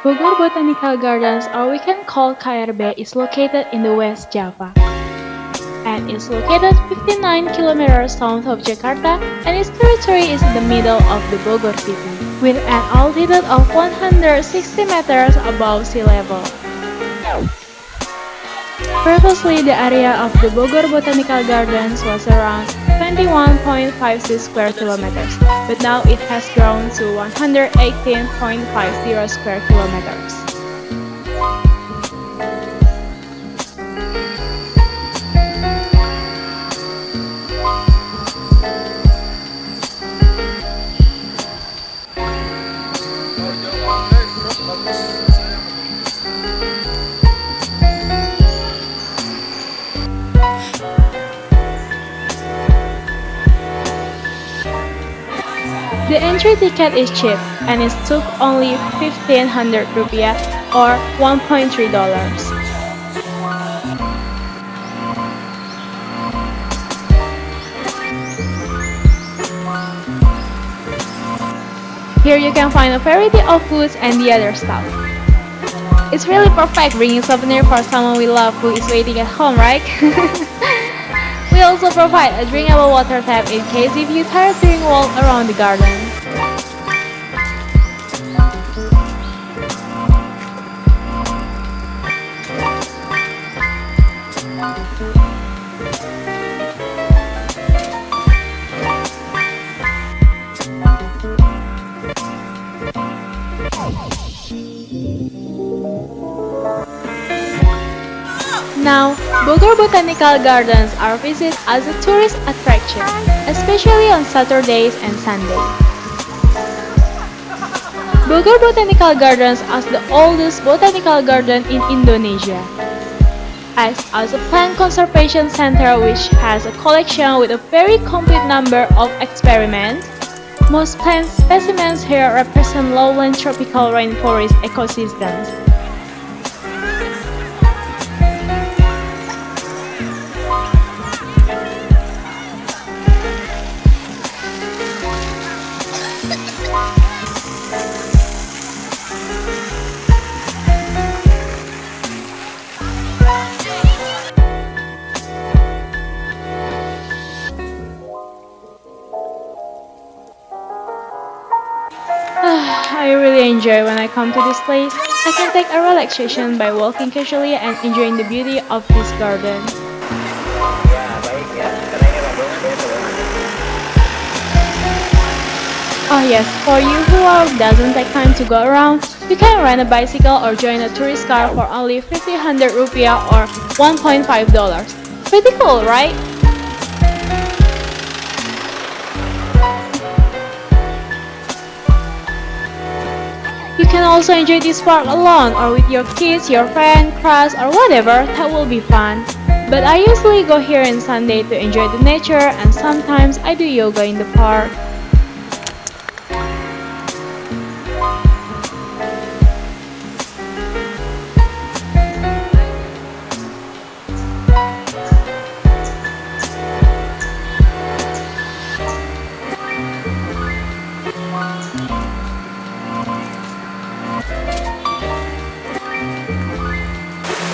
Bogor Botanical Gardens, or we can call KRB, is located in the West Java and is located 59 kilometers south of Jakarta and its territory is in the middle of the Bogor city with an altitude of 160 meters above sea level. Previously, the area of the Bogor Botanical Gardens was around 21.56 square kilometers, but now it has grown to 118.50 square kilometers. The entry ticket is cheap and it took only 1500 rupiah or 1.3 dollars. Here you can find a variety of foods and the other stuff. It's really perfect bringing souvenir for someone we love who is waiting at home, right? We also provide a drinkable water tap in case if you tired doing walk around the garden. Now, Bogor Botanical Gardens are visited as a tourist attraction, especially on Saturdays and Sundays. Bogor Botanical Gardens is the oldest botanical garden in Indonesia. Acts as a plant conservation center which has a collection with a very complete number of experiments. Most plant specimens here represent lowland tropical rainforest ecosystems. Ah, I really enjoy when I come to this place. I can take a relaxation by walking casually and enjoying the beauty of this garden. Oh yes, for you who doesn't take time to go around, you can rent a bicycle or join a tourist car for only 1500 rupiah or 1.5 dollars. Pretty cool, right? You can also enjoy this park alone or with your kids, your friend, class or whatever, that will be fun. But I usually go here on Sunday to enjoy the nature and sometimes I do yoga in the park.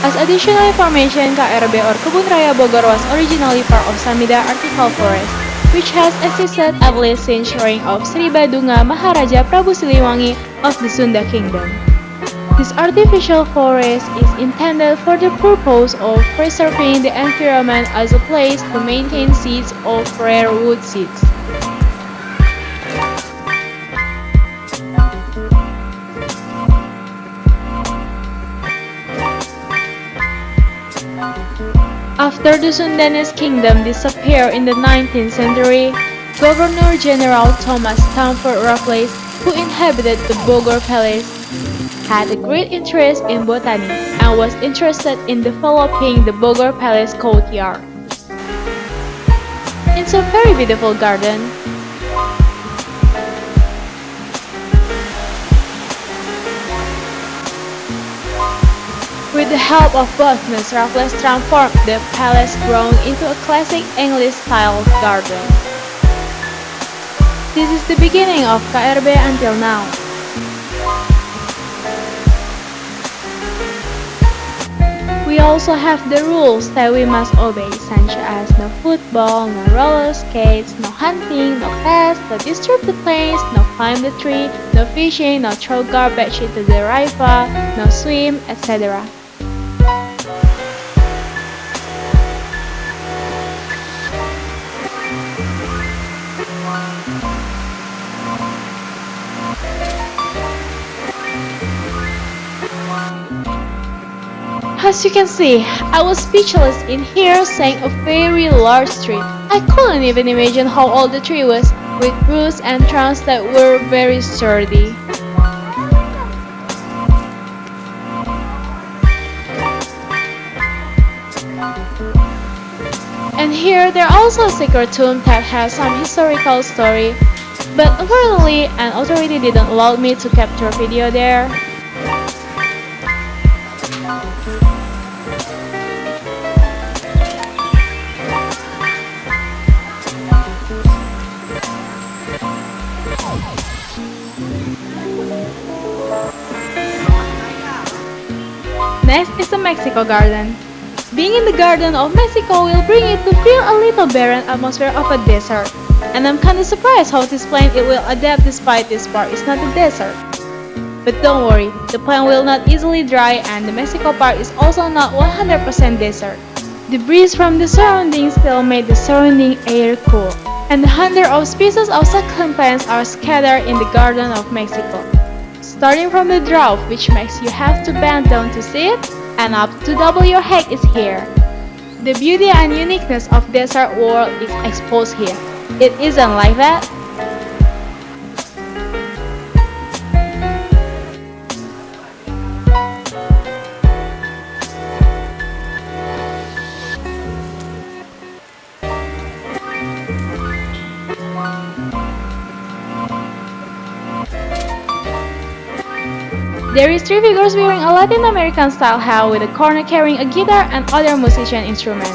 As additional information, KRB or Kebun Raya Bogor was originally part of Samida Artificial Forest, which has existed at least since reign of Sri Baduga Maharaja Prabu Siliwangi of the Sunda Kingdom. This artificial forest is intended for the purpose of preserving the environment as a place to maintain seeds of rare wood seeds. After the Sundanese kingdom disappeared in the 19th century, Governor General Thomas Stamford Raffles, who inhabited the Bogor Palace, had a great interest in botany and was interested in developing the Bogor Palace courtyard. It's a very beautiful garden. With the help of botanist, Raffles transformed the palace grown into a classic English-style garden. This is the beginning of KRB until now. we also have the rules that we must obey, such as no football, no roller skates, no hunting, no pets, no disturb the planes, no climb the tree, no fishing, no throw garbage into the river, no swim, etc. As you can see, I was speechless in here seeing a very large tree. I couldn't even imagine how old the tree was, with roots and trunks that were very sturdy. And here there are also a secret tomb that has some historical story, but unfortunately an authority didn't allow me to capture video there. Next is the Mexico Garden. Being in the Garden of Mexico will bring it to feel a little barren atmosphere of a desert. And I'm kinda surprised how this plant it will adapt despite this part is not a desert. But don't worry, the plant will not easily dry and the Mexico part is also not 100% desert. The breeze from the surroundings still made the surrounding air cool. And hundreds of species of succulent plants are scattered in the Garden of Mexico. Starting from the drought, which makes you have to bend down to see it, and up to double your height is here. The beauty and uniqueness of desert world is exposed here. It isn't like that. There is three figures wearing a Latin American style hat with a corner carrying a guitar and other musician instrument.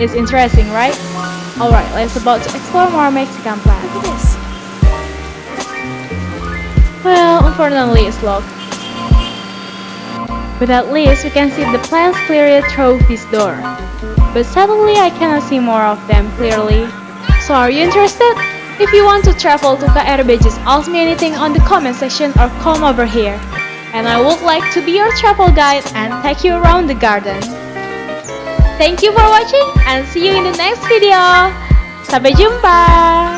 It's interesting, right? Alright, let's about to explore more Mexican plants. Look at this. Well, unfortunately it's locked. But at least we can see the plants clearly through this door. But suddenly I cannot see more of them clearly. So are you interested? If you want to travel to KRB just ask me anything on the comment section or come over here. And I would like to be your travel guide and take you around the garden. Thank you for watching and see you in the next video. Sampai jumpa.